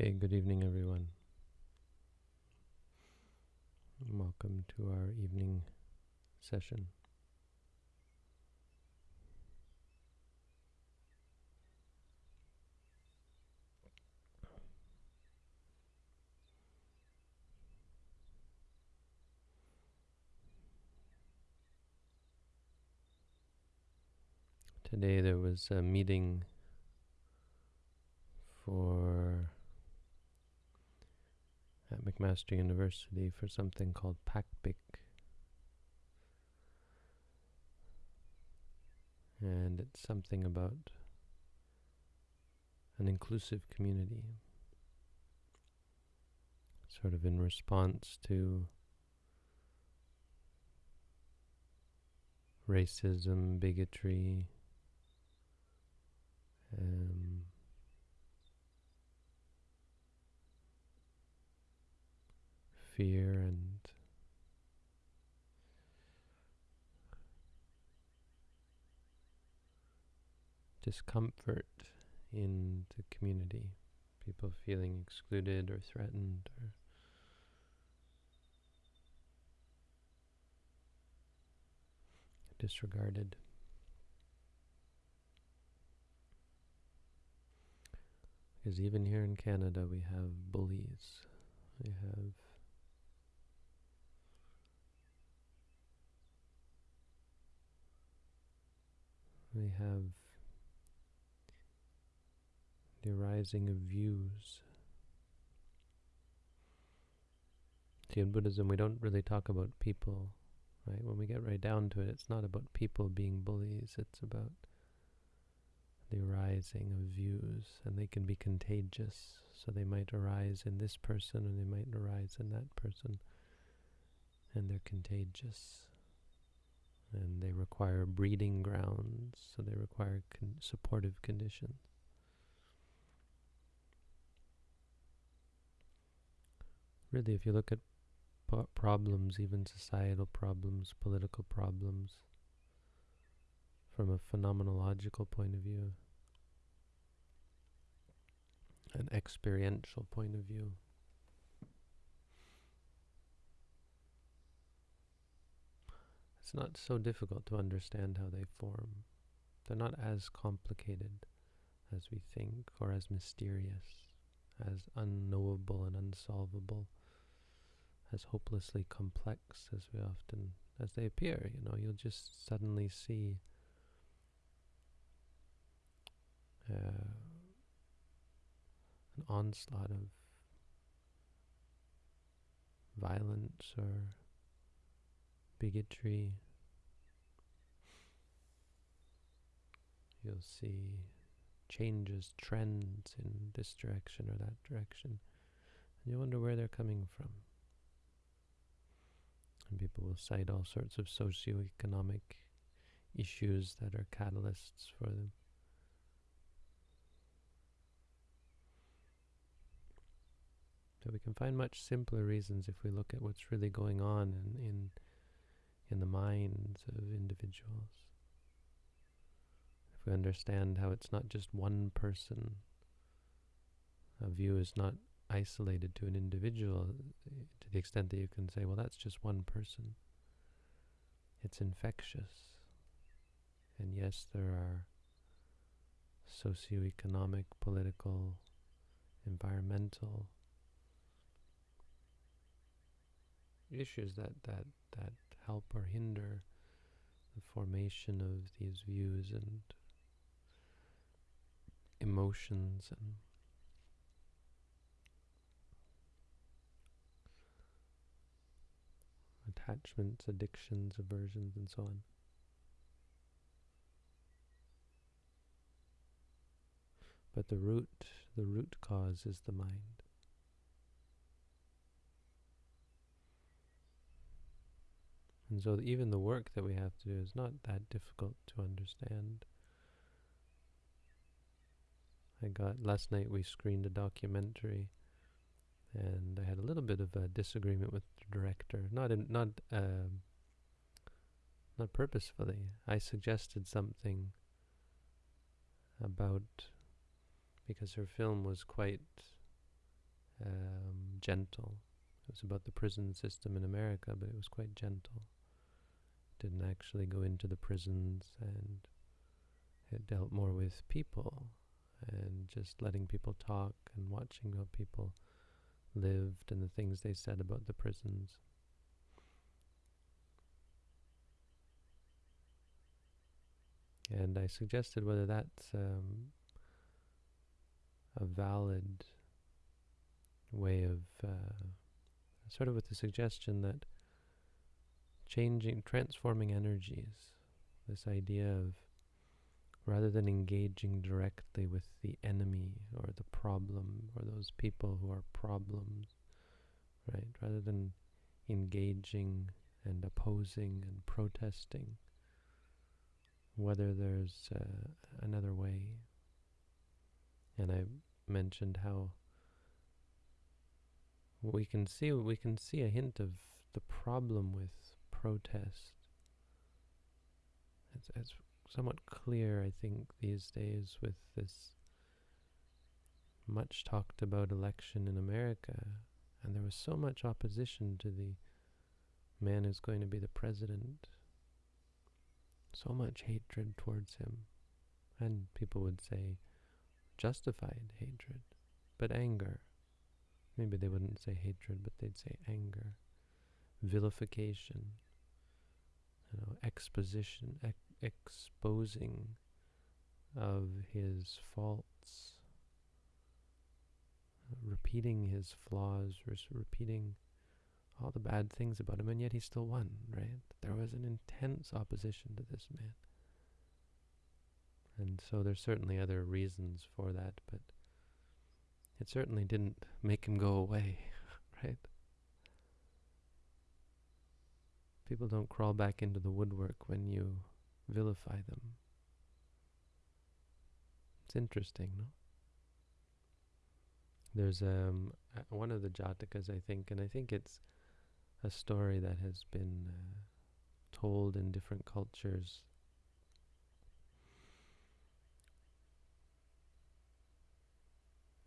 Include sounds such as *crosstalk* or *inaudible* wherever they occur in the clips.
Okay, good evening, everyone. Welcome to our evening session. Today there was a meeting for at McMaster University for something called PACBIC. And it's something about an inclusive community, sort of in response to racism, bigotry, um, fear and discomfort in the community. People feeling excluded or threatened or disregarded. Because even here in Canada we have bullies. We have we have the arising of views. See, in Buddhism, we don't really talk about people, right? When we get right down to it, it's not about people being bullies, it's about the arising of views, and they can be contagious. So they might arise in this person, and they might arise in that person, and they're contagious and they require breeding grounds, so they require con supportive conditions. Really, if you look at problems, even societal problems, political problems, from a phenomenological point of view, an experiential point of view, It's not so difficult to understand how they form. They're not as complicated as we think, or as mysterious, as unknowable and unsolvable, as hopelessly complex as we often, as they appear. You know, you'll just suddenly see uh, an onslaught of violence or bigotry. You'll see changes, trends in this direction or that direction. And you wonder where they're coming from. And people will cite all sorts of socioeconomic issues that are catalysts for them. So we can find much simpler reasons if we look at what's really going on in, in in the minds of individuals. If we understand how it's not just one person, a view is not isolated to an individual to the extent that you can say, well, that's just one person. It's infectious. And yes, there are socioeconomic, political, environmental issues that, that, that help or hinder the formation of these views and emotions and attachments, addictions, aversions, and so on. But the root, the root cause is the mind. And so even the work that we have to do is not that difficult to understand. I got, last night we screened a documentary and I had a little bit of a disagreement with the director. Not in, not uh, not purposefully. I suggested something about because her film was quite um, gentle. It was about the prison system in America, but it was quite gentle. Didn't actually go into the prisons, and it dealt more with people and just letting people talk and watching how people lived and the things they said about the prisons. And I suggested whether that's um, a valid way of, uh, sort of with the suggestion that changing, transforming energies, this idea of rather than engaging directly with the enemy or the problem or those people who are problems, right? Rather than engaging and opposing and protesting, whether there's uh, another way. And I mentioned how we can see we can see a hint of the problem with protest. It's, it's somewhat clear, I think, these days with this much talked about election in America, and there was so much opposition to the man who's going to be the president, so much hatred towards him, and people would say justified hatred, but anger. Maybe they wouldn't say hatred, but they'd say anger, vilification, you know, exposition, ex exposing of his faults, repeating his flaws, repeating all the bad things about him, and yet he still won, right? There was an intense opposition to this man. And so there's certainly other reasons for that, but it certainly didn't make him go away, *laughs* right? People don't crawl back into the woodwork when you vilify them. It's interesting, no? There's um, one of the Jatakas, I think, and I think it's a story that has been uh, told in different cultures.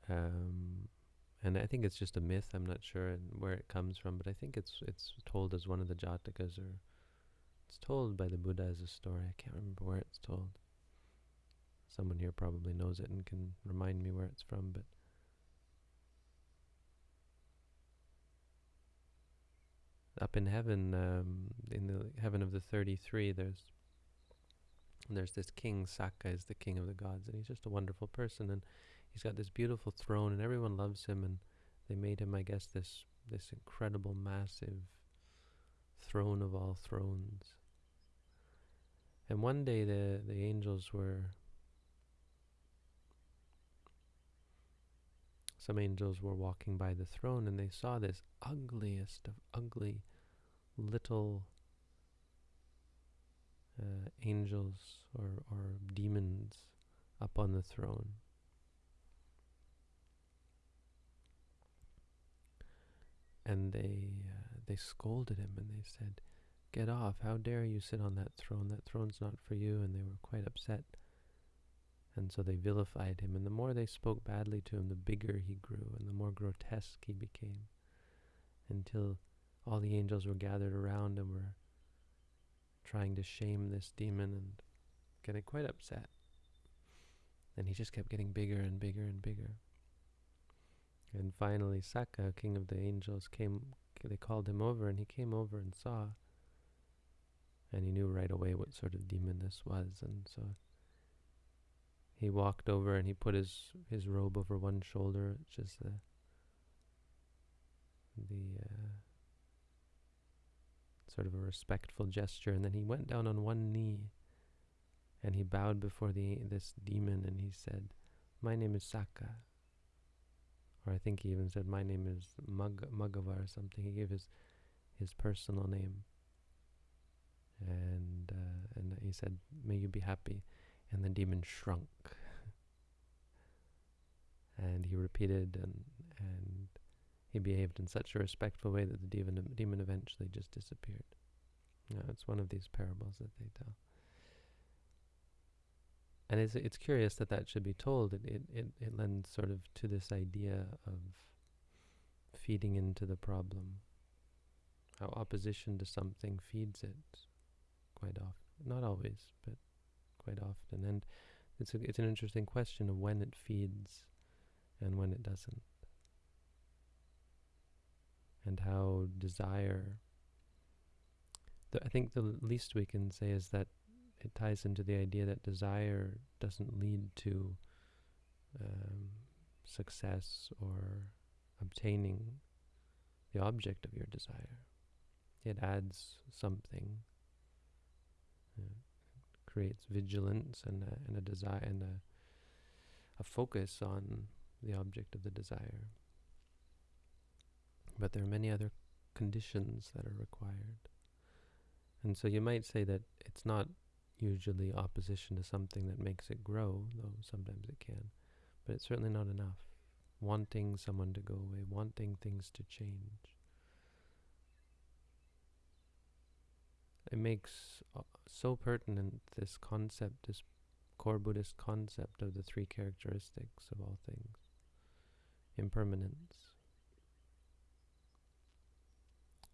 Um, and I think it's just a myth. I'm not sure where it comes from, but I think it's it's told as one of the Jatakas, or it's told by the Buddha as a story. I can't remember where it's told. Someone here probably knows it and can remind me where it's from, but up in heaven, um, in the heaven of the 33, there's there's this king, Sakka is the king of the gods, and he's just a wonderful person, and he's got this beautiful throne and everyone loves him and they made him I guess this this incredible massive throne of all thrones. And one day the the angels were some angels were walking by the throne and they saw this ugliest of ugly little uh, angels or, or demons up on the throne and they uh, they scolded him and they said, "Get off! How dare you sit on that throne? That throne's not for you." And they were quite upset, and so they vilified him. And the more they spoke badly to him, the bigger he grew, and the more grotesque he became, until all the angels were gathered around and were trying to shame this demon and getting quite upset. And he just kept getting bigger and bigger and bigger. And finally, Sakka, king of the angels, came. They called him over, and he came over and saw. And he knew right away what sort of demon this was, and so he walked over and he put his his robe over one shoulder, which is the the uh, sort of a respectful gesture, and then he went down on one knee, and he bowed before the this demon, and he said, "My name is Sakka." Or I think he even said, "My name is Mag Magava" or something. He gave his his personal name, and uh, and he said, "May you be happy," and the demon shrunk, *laughs* and he repeated, and and he behaved in such a respectful way that the demon demon eventually just disappeared. Yeah, it's one of these parables that they tell. And it's, it's curious that that should be told. It, it, it, it lends sort of to this idea of feeding into the problem. How opposition to something feeds it quite often. Not always, but quite often. And it's, a, it's an interesting question of when it feeds and when it doesn't. And how desire, I think the least we can say is that it ties into the idea that desire doesn't lead to um, success or obtaining the object of your desire. It adds something, uh, creates vigilance and a, and a desire and a, a focus on the object of the desire. But there are many other conditions that are required. And so you might say that it's not usually opposition to something that makes it grow, though sometimes it can. But it's certainly not enough. Wanting someone to go away, wanting things to change. It makes uh, so pertinent this concept, this core Buddhist concept of the three characteristics of all things impermanence,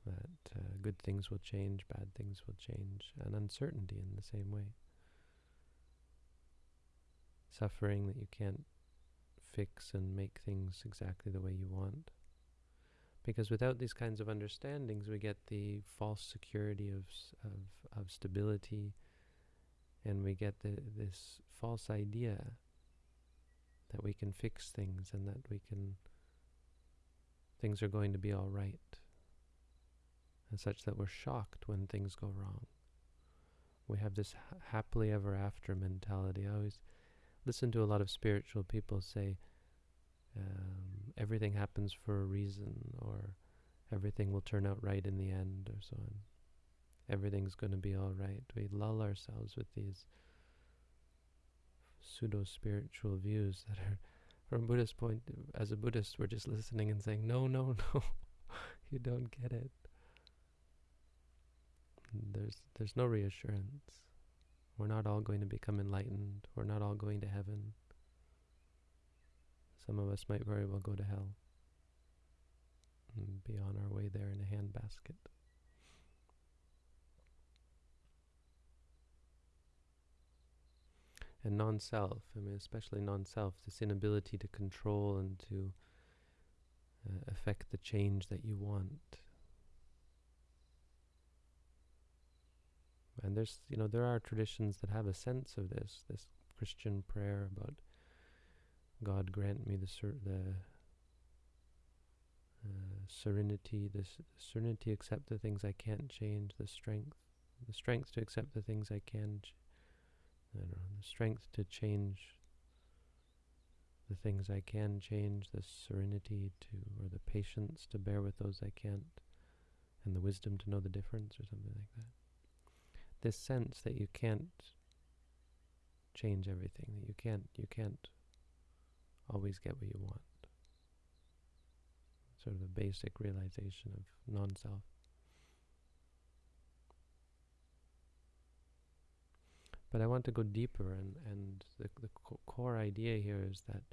that uh, good things will change, bad things will change, and uncertainty in the same way. Suffering that you can't fix and make things exactly the way you want. Because without these kinds of understandings, we get the false security of, of, of stability, and we get the, this false idea that we can fix things and that we can, things are going to be all right and such that we're shocked when things go wrong. We have this ha happily ever after mentality. I always listen to a lot of spiritual people say um, everything happens for a reason or everything will turn out right in the end or so on. Everything's going to be all right. We lull ourselves with these pseudo-spiritual views that are, from Buddhist point, as a Buddhist, we're just listening and saying, no, no, no, *laughs* you don't get it. There's, there's no reassurance. We're not all going to become enlightened. We're not all going to heaven. Some of us might very well go to hell and be on our way there in a handbasket. And non-self, I mean especially non-self, this inability to control and to uh, affect the change that you want. And there's, you know, there are traditions that have a sense of this, this Christian prayer about God grant me the ser the uh, serenity, the serenity to accept the things I can't change, the strength, the strength to accept the things I can. I don't know, the strength to change the things I can change, the serenity to, or the patience to bear with those I can't, and the wisdom to know the difference, or something like that this sense that you can't change everything, that you can't you can't always get what you want. Sort of a basic realization of non-self. But I want to go deeper, and, and the, the co core idea here is that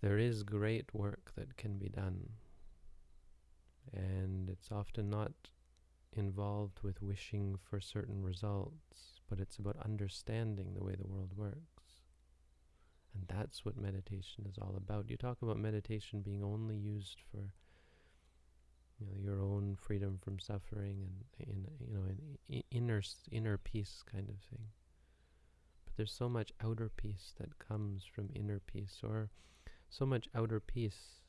there is great work that can be done. And it's often not involved with wishing for certain results, but it's about understanding the way the world works. And that's what meditation is all about. You talk about meditation being only used for you know, your own freedom from suffering and in you know an inner inner peace kind of thing. But there's so much outer peace that comes from inner peace, or so much outer peace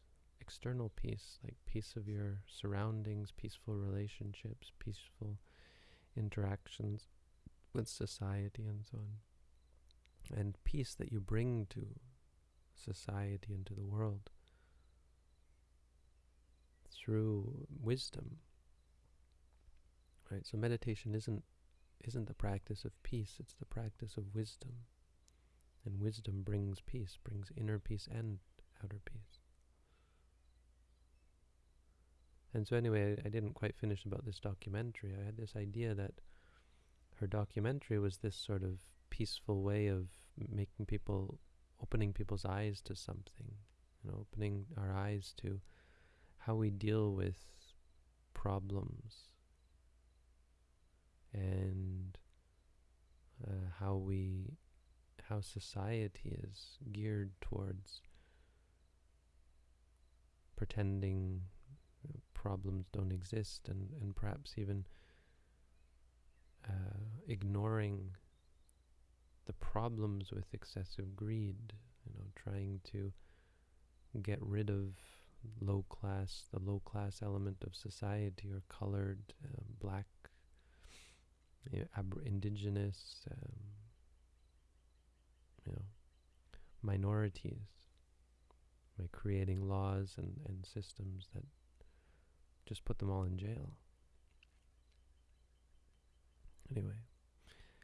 external peace, like peace of your surroundings, peaceful relationships, peaceful interactions with society and so on. And peace that you bring to society and to the world through wisdom. Right? So meditation isn't isn't the practice of peace, it's the practice of wisdom. And wisdom brings peace, brings inner peace and outer peace. And so anyway, I, I didn't quite finish about this documentary. I had this idea that her documentary was this sort of peaceful way of making people, opening people's eyes to something, you know, opening our eyes to how we deal with problems and uh, how we how society is geared towards pretending problems don't exist and, and perhaps even uh, ignoring the problems with excessive greed, you know, trying to get rid of low class, the low class element of society or colored, uh, black, you know, indigenous, um, you know, minorities by creating laws and, and systems that just put them all in jail. Anyway,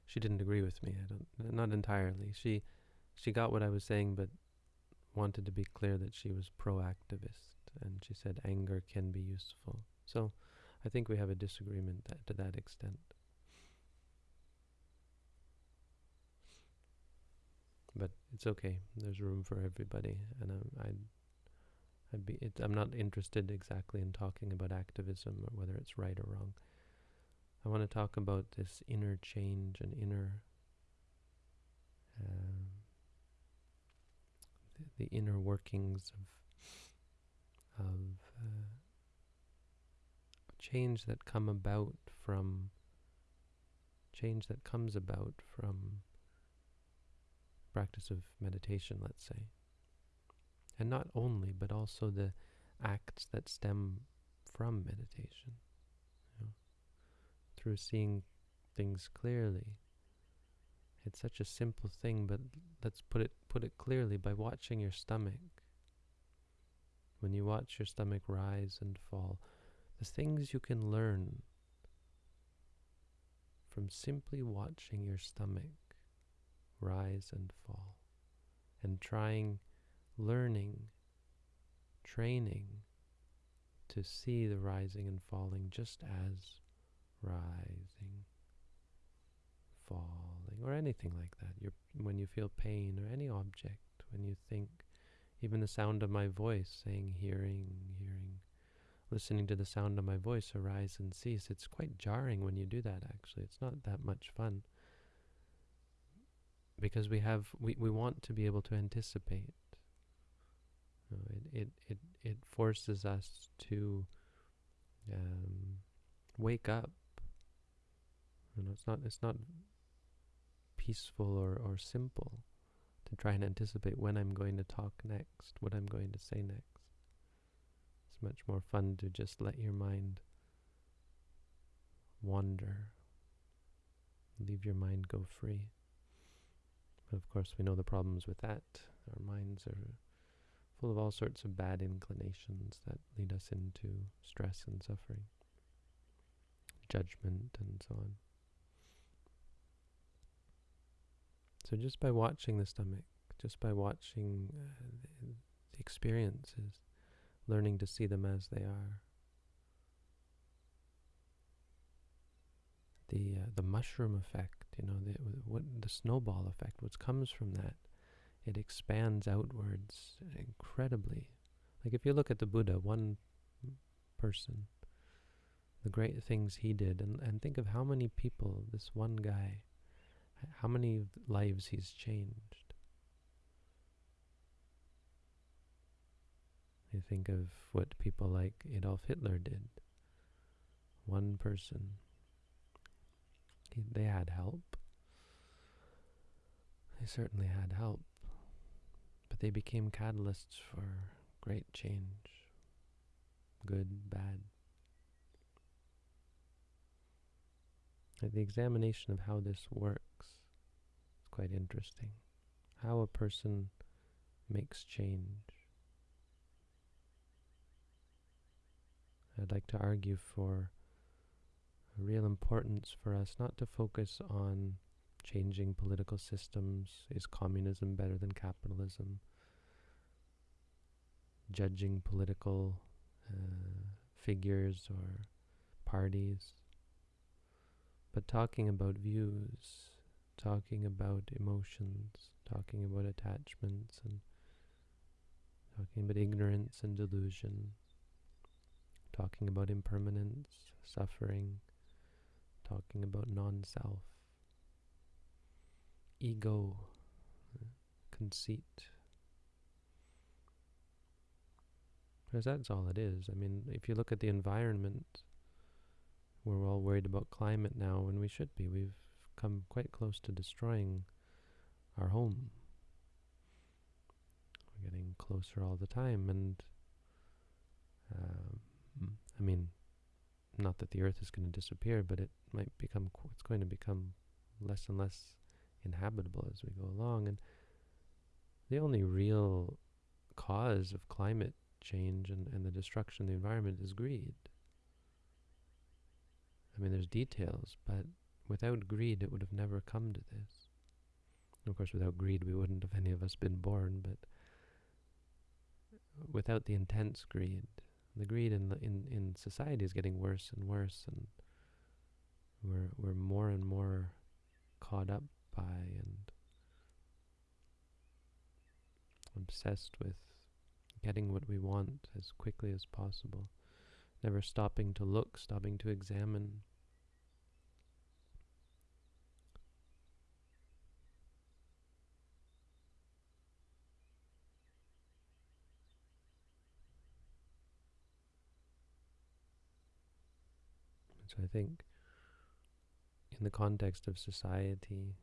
she didn't agree with me. I don't, not entirely. She, she got what I was saying, but wanted to be clear that she was pro-activist, and she said anger can be useful. So, I think we have a disagreement that, to that extent. But it's okay. There's room for everybody, and I'm, I'd I'd be, it, I'm not interested exactly in talking about activism or whether it's right or wrong. I want to talk about this inner change and inner, um, the, the, inner workings of of uh, change that come about from change that comes about from practice of meditation, let's say. And not only, but also the acts that stem from meditation. You know, through seeing things clearly. It's such a simple thing, but let's put it put it clearly by watching your stomach. When you watch your stomach rise and fall, the things you can learn from simply watching your stomach rise and fall and trying learning, training to see the rising and falling just as rising, falling, or anything like that. You're, when you feel pain or any object, when you think, even the sound of my voice, saying hearing, hearing, listening to the sound of my voice arise and cease. It's quite jarring when you do that, actually. It's not that much fun. Because we have, we, we want to be able to anticipate know, it, it, it, it forces us to um, wake up. You know, it's not, it's not peaceful or, or simple to try and anticipate when I'm going to talk next, what I'm going to say next. It's much more fun to just let your mind wander, leave your mind go free. But of course, we know the problems with that. Our minds are full of all sorts of bad inclinations that lead us into stress and suffering, judgment, and so on. So just by watching the stomach, just by watching uh, the, experiences, learning to see them as they are, the uh, the mushroom effect, you know, the what the snowball effect, what comes from that it expands outwards incredibly. Like if you look at the Buddha, one person, the great things he did, and, and think of how many people, this one guy, how many lives he's changed. You think of what people like Adolf Hitler did. One person. He, they had help. They certainly had help they became catalysts for great change, good, bad. the examination of how this works is quite interesting. How a person makes change. I'd like to argue for a real importance for us not to focus on changing political systems. Is communism better than capitalism? Judging political uh, figures or parties. But talking about views, talking about emotions, talking about attachments, and talking about ignorance and delusion, talking about impermanence, suffering, talking about non-self, ego, conceit. Because that's all it is. I mean, if you look at the environment, we're all worried about climate now, and we should be. We've come quite close to destroying our home. We're getting closer all the time, and um, I mean, not that the Earth is going to disappear, but it might become. It's going to become less and less inhabitable as we go along, and the only real cause of climate change and, and the destruction of the environment is greed. I mean, there's details, but without greed, it would have never come to this. of course, without greed, we wouldn't have any of us been born, but without the intense greed, the greed in, the, in, in society is getting worse and worse, and we're, we're more and more caught up by and obsessed with getting what we want as quickly as possible, never stopping to look, stopping to examine. So I think in the context of society,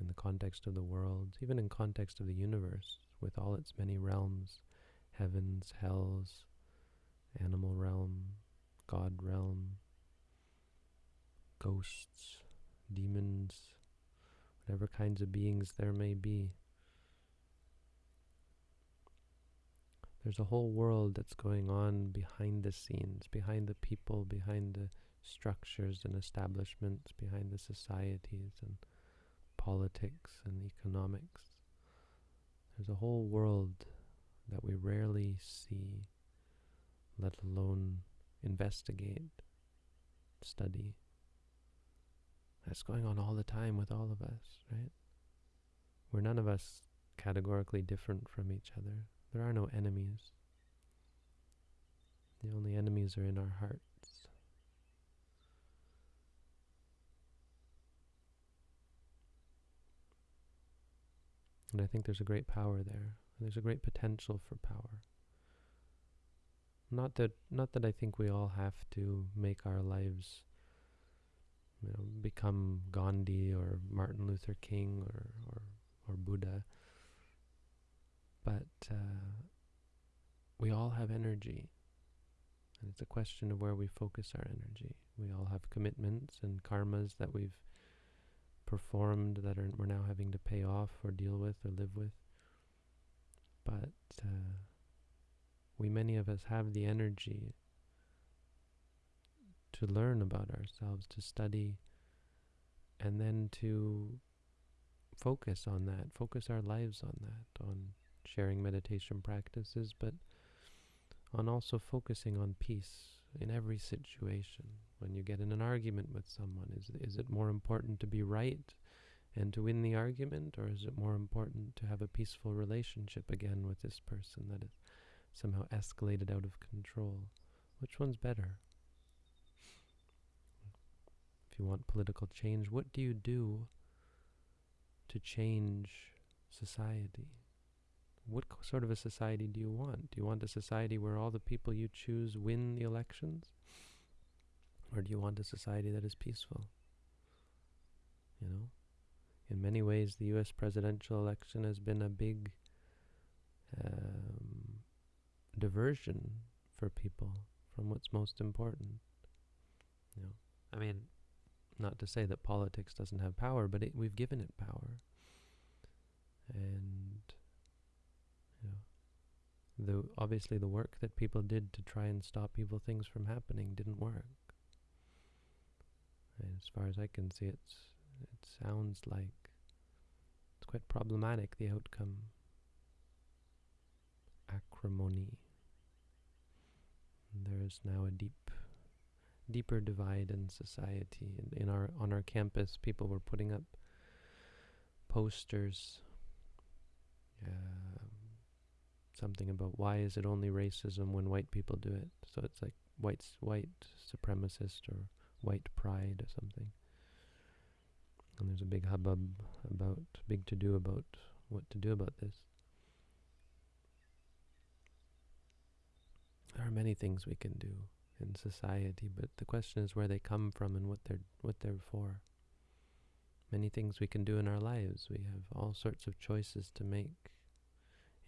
in the context of the world, even in context of the universe, with all its many realms, heavens, hells, animal realm, God realm, ghosts, demons, whatever kinds of beings there may be. There's a whole world that's going on behind the scenes, behind the people, behind the structures and establishments, behind the societies and politics and economics. There's a whole world that we rarely see, let alone investigate, study. That's going on all the time with all of us, right? We're none of us categorically different from each other. There are no enemies. The only enemies are in our heart. And I think there's a great power there. There's a great potential for power. Not that not that I think we all have to make our lives you know, become Gandhi or Martin Luther King or, or, or Buddha. But uh, we all have energy. And it's a question of where we focus our energy. We all have commitments and karmas that we've performed that are, we're now having off or deal with or live with. But uh, we, many of us, have the energy to learn about ourselves, to study, and then to focus on that, focus our lives on that, on sharing meditation practices, but on also focusing on peace in every situation. When you get in an argument with someone, is, is it more important to be right and to win the argument, or is it more important to have a peaceful relationship again with this person that is somehow escalated out of control? Which one's better? If you want political change, what do you do to change society? what sort of a society do you want? Do you want a society where all the people you choose win the elections? Or do you want a society that is peaceful? You know? In many ways, the US presidential election has been a big um, diversion for people from what's most important. You know? I mean, not to say that politics doesn't have power, but it, we've given it power. And you know, the obviously the work that people did to try and stop evil things from happening didn't work. And as far as I can see, it's it sounds like quite problematic the outcome. Acrimony. There is now a deep, deeper divide in society. In, in our on our campus, people were putting up posters. Uh, something about why is it only racism when white people do it. So it's like white white supremacist or white pride or something. And there's a big hubbub about, big to do about what to do about this. There are many things we can do in society, but the question is where they come from and what they're what they're for. Many things we can do in our lives. We have all sorts of choices to make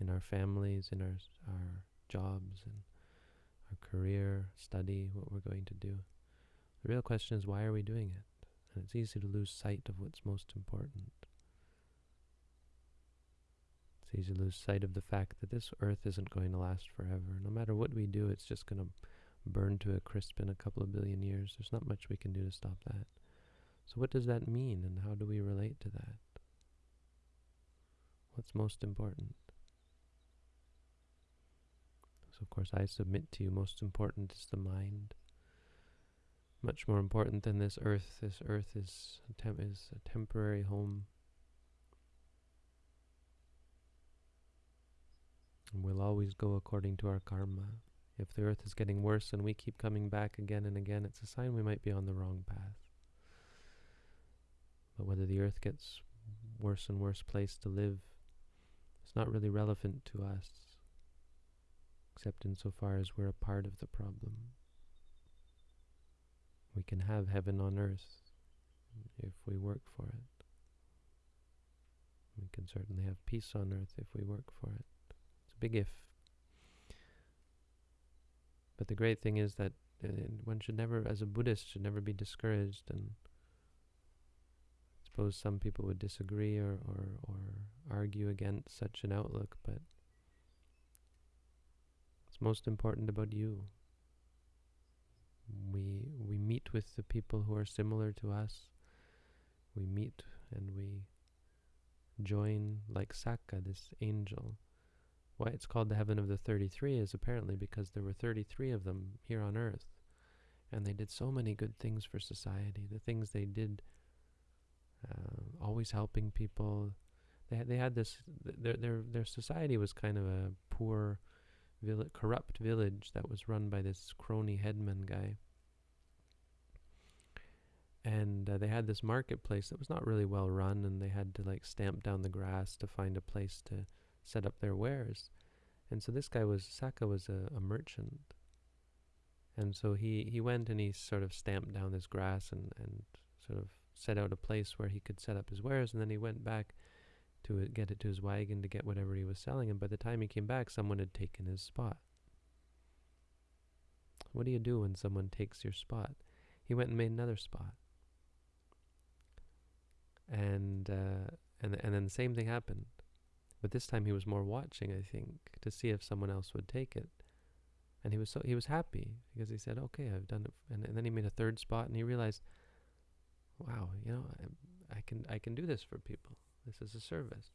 in our families, in our our jobs, and our career, study, what we're going to do. The real question is why are we doing it? And it's easy to lose sight of what's most important. It's easy to lose sight of the fact that this earth isn't going to last forever. No matter what we do, it's just going to burn to a crisp in a couple of billion years. There's not much we can do to stop that. So what does that mean and how do we relate to that? What's most important? So of course I submit to you, most important is the mind. Much more important than this earth. This earth is a, tem- is a temporary home. And we'll always go according to our karma. If the earth is getting worse and we keep coming back again and again, it's a sign we might be on the wrong path. But whether the earth gets worse and worse place to live, it's not really relevant to us, except insofar as we're a part of the problem. We can have heaven on earth if we work for it. We can certainly have peace on earth if we work for it. It's a big if. But the great thing is that uh, one should never, as a Buddhist, should never be discouraged. And I suppose some people would disagree or, or, or argue against such an outlook, but it's most important about you. We we meet with the people who are similar to us. We meet and we join like Sakka, this angel why it's called the heaven of the 33 is apparently because there were 33 of them here on earth. And they did so many good things for society. The things they did, uh, always helping people. They had, they had this, their, their, their society was kind of a poor, vill- corrupt village that was run by this crony headman guy. And uh, they had this marketplace that was not really well run, and they had to like stamp down the grass to find a place to set up their wares. And so this guy was, Sakka was a, a merchant. And so he, he went and he sort of stamped down this grass and, and sort of set out a place where he could set up his wares. And then he went back to get it to his wagon to get whatever he was selling. And by the time he came back, someone had taken his spot. What do you do when someone takes your spot? He went and made another spot. And, uh, and, and then the same thing happened. But this time he was more watching, I think, to see if someone else would take it. And he was so he was happy because he said, "Okay, I've done it." And, and then he made a third spot, and he realized, "Wow, you know, I, I can I can do this for people. This is a service."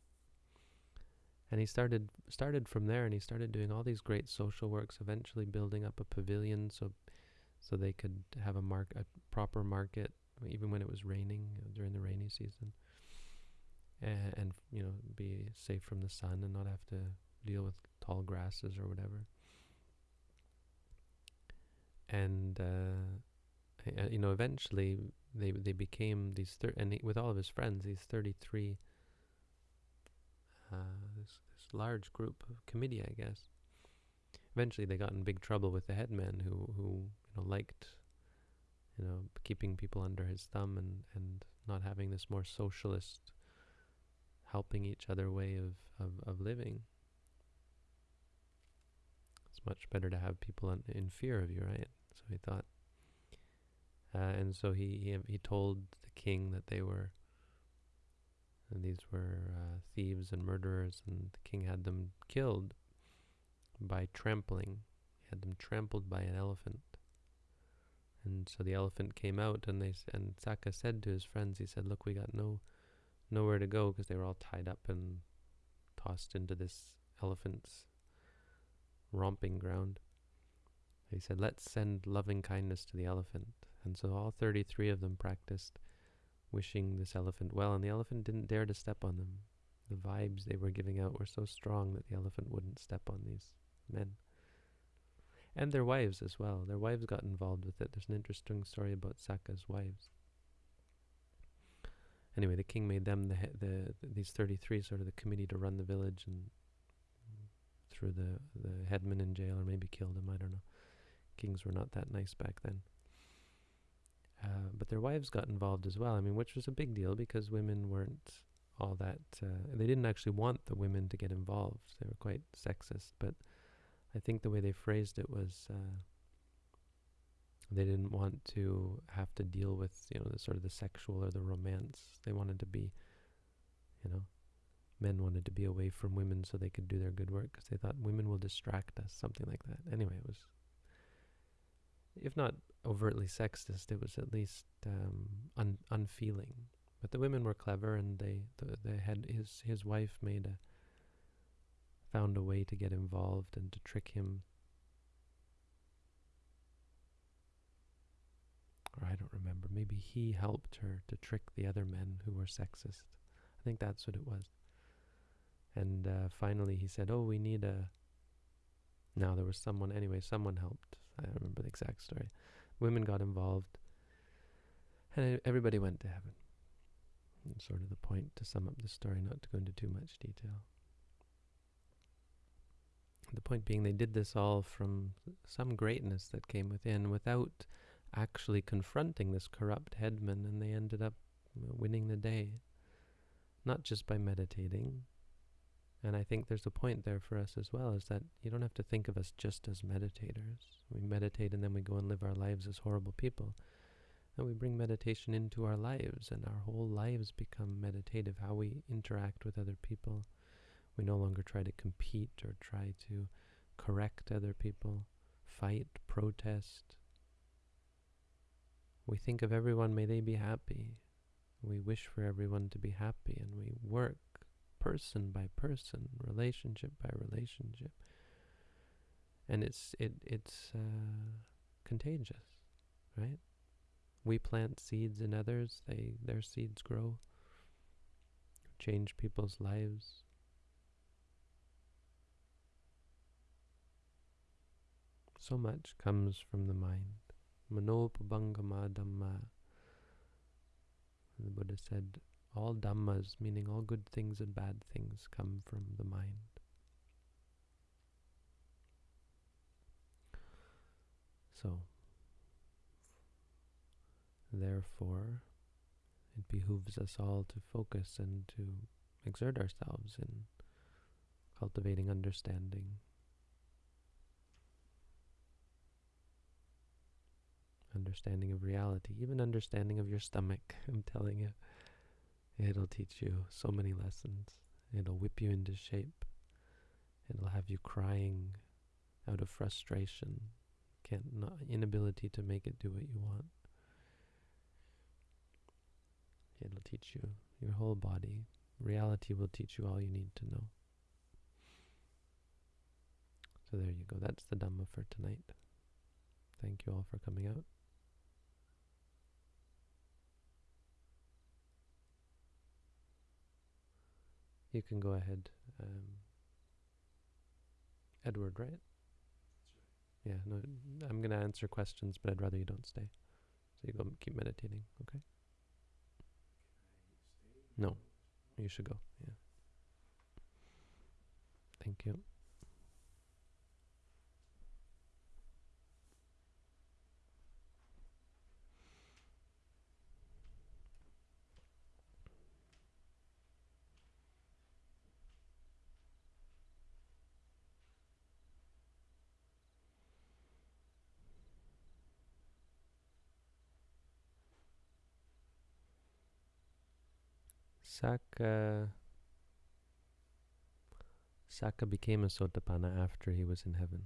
And he started started from there, and he started doing all these great social works. Eventually, building up a pavilion so so they could have a mark a proper market, even when it was raining uh, during the rainy season and, and you know be safe from the sun and not have to deal with tall grasses or whatever. And uh, you know, eventually they they became these thir- and he, with all of his friends, these thirty three. Uh, this this large group of committee, I guess. Eventually, they got in big trouble with the headman, who who you know liked, you know, keeping people under his thumb and and not having this more socialist helping each other way of, of, of living. It's much better to have people in, in fear of you, right? So he thought. Uh, and so he, he he told the king that they were and these were uh, thieves and murderers, and the king had them killed by trampling. He had them trampled by an elephant. And so the elephant came out, and they and Sakka said to his friends, he said, "Look, we got no nowhere to go because they were all tied up and tossed into this elephant's romping ground. He said, Let's send loving kindness to the elephant. And so all 33 of them practiced wishing this elephant well, and the elephant didn't dare to step on them. the vibes they were giving out were so strong that the elephant wouldn't step on these men. And their wives as well. Their wives got involved with it. There's an interesting story about Sakka's wives. Anyway, the king made them the, the, the these 33 sort of the committee to run the village and threw the the headman in jail or maybe killed him. I don't know. Kings were not that nice back then. Uh, but their wives got involved as well. I mean, which was a big deal because women weren't all that. Uh, they didn't actually want the women to get involved. They were quite sexist, but I think the way they phrased it was uh, they didn't want to have to deal with you know the sort of the sexual or the romance. They wanted to be, you know, men wanted to be away from women so they could do their good work because they thought women will distract us, something like that. Anyway, it was, if not overtly sexist, it was at least um, un- unfeeling. But the women were clever, and they the, they had his his wife made a found a way to get involved and to trick him. Or I don't remember. Maybe he helped her to trick the other men who were sexist. I think that's what it was. And uh, finally he said, oh, we need a... Now there was someone, anyway, someone helped. I don't remember the exact story. Women got involved. And everybody went to heaven. And sort of the point to sum up the story, not to go into too much detail. The point being, they did this all from some greatness that came within without actually confronting this corrupt headman, and they ended up winning the day. Not just by meditating. And I think there's a point there for us as well, is that you don't have to think of us just as meditators. We meditate and then we go and live our lives as horrible people. And we bring meditation into our lives, and our whole lives become meditative, how we interact with other people we no longer try to compete or try to correct other people, fight, protest. We think of everyone, may they be happy. We wish for everyone to be happy, and we work person by person, relationship by relationship. And it's it it's uh, contagious, right? We plant seeds in others; they their seeds grow, change people's lives. So much comes from the mind. Manopubbangama Dhamma. The Buddha said, all Dhammas, meaning all good things and bad things, come from the mind. So, therefore, it behooves us all to focus and to exert ourselves in cultivating understanding understanding of reality, even understanding of your stomach. *laughs* I'm telling you, it'll teach you so many lessons. It'll whip you into shape. It'll have you crying out of frustration, can't not, inability to make it do what you want. It'll teach you your whole body. Reality will teach you all you need to know. So there you go. That's the Dhamma for tonight. Thank you all for coming out. You can go ahead. Um, Edward, right? Yeah, no, I'm going to answer questions, but I'd rather you don't stay. So you go keep meditating, okay? No, you should go, yeah. Thank you. Sakka Sakka became a Sotapanna after he was in heaven.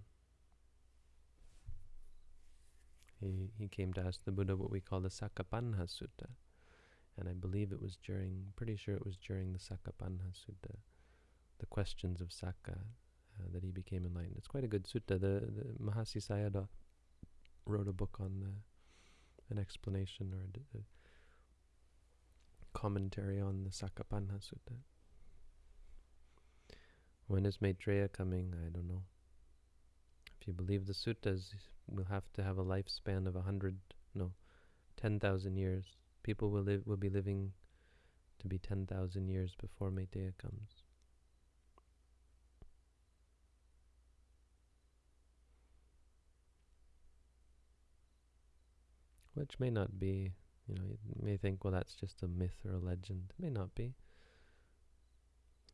He he came to ask the Buddha what we call the Sakkapanha Sutta. And I believe it was during, pretty sure it was during the Sakkapanha Sutta, the questions of Sakka, uh, that he became enlightened. It's quite a good sutta. The, the Mahasi Sayadaw wrote a book on the, an explanation or a, a commentary on the Sakkapanha Sutta. When is Maitreya coming? I don't know. If you believe the suttas, we'll have to have a lifespan of a hundred, no, ten thousand years. People will live will be living to be ten thousand years before Maitreya comes. Which may not be, you know, you may think, well, that's just a myth or a legend. It may not be.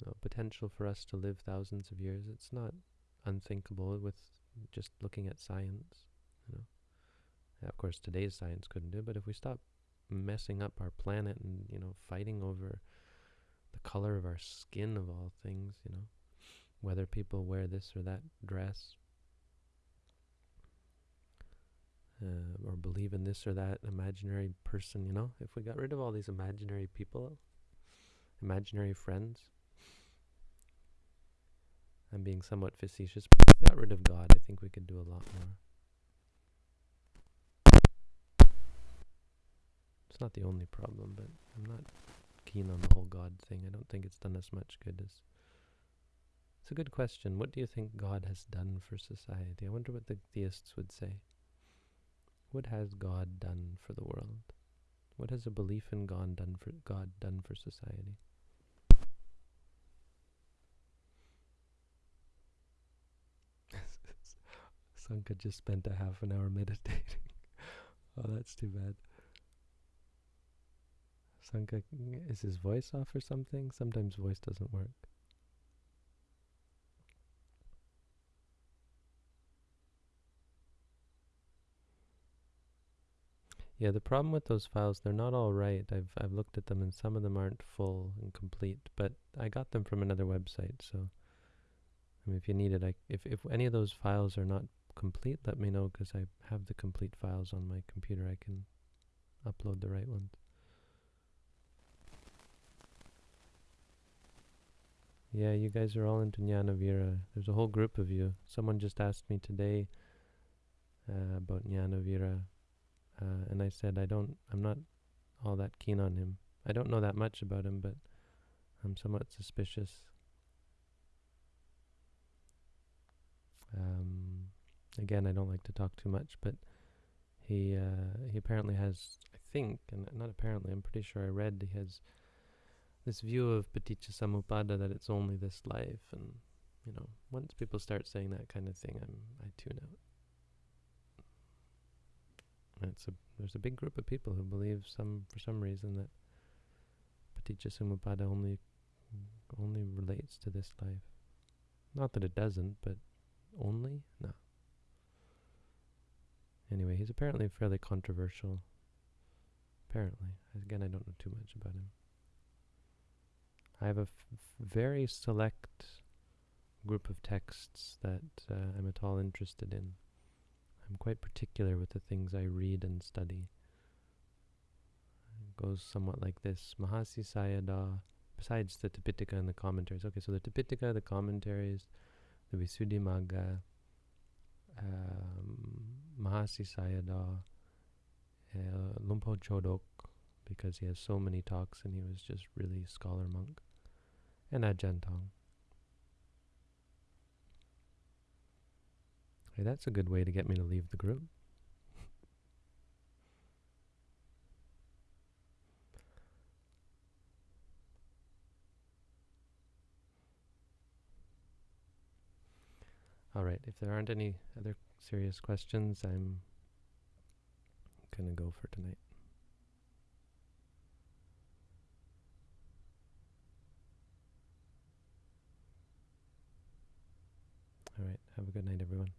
Know, potential for us to live thousands of years, it's not unthinkable with just looking at science, you know. Of course, today's science couldn't do, it, but if we stop messing up our planet and, you know, fighting over the color of our skin of all things, you know, whether people wear this or that dress, uh, or believe in this or that imaginary person, you know, if we got rid of all these imaginary people, imaginary friends, I'm being somewhat facetious, but if we got rid of God, I think we could do a lot more. It's not the only problem, but I'm not keen on the whole God thing. I don't think it's done us much good as it's a good question. What do you think God has done for society? I wonder what the theists would say. What has God done for the world? What has a belief in God done for God done for society? *laughs* Sanka just spent a half an hour meditating. *laughs* oh, that's too bad. Sanka, is his voice off or something? Sometimes voice doesn't work. Yeah, the problem with those files, they're not all right. I've I've looked at them and some of them aren't full and complete, but I got them from another website, so I mean, if you need it, I, if if any of those files are not complete, let me know because I have the complete files on my computer. I can upload the right ones. Yeah, you guys are all into Jnanavira. There's a whole group of you. Someone just asked me today uh, about Jnanavira uh, and I said, I don't, I'm not all that keen on him. I don't know that much about him, but I'm somewhat suspicious. Um, again, I don't like to talk too much, but he uh, he apparently has, I think, and not apparently, I'm pretty sure I read he has this view of paticca samuppada that it's only this life, and you know, once people start saying that kind of thing, I'm I tune out. It's a there's a big group of people who believe some for some reason that paticca only only relates to this life. Not that it doesn't, but only no. Anyway, he's apparently fairly controversial. Apparently, again, I don't know too much about him. I have a very select group of texts that uh, I'm at all interested in. I'm quite particular with the things I read and study. It goes somewhat like this Mahasi Sayadaw, besides the Tipitaka and the commentaries. Okay, so the Tipitaka, the commentaries, the Visuddhimagga, um, Mahasi Sayadaw, uh, Lumpo Chodok, because he has so many talks and he was just really scholar monk, and Ajahn Tong. Hey, that's a good way to get me to leave the group. All right, if there aren't any other serious questions, I'm going to go for tonight. All right, have a good night, everyone.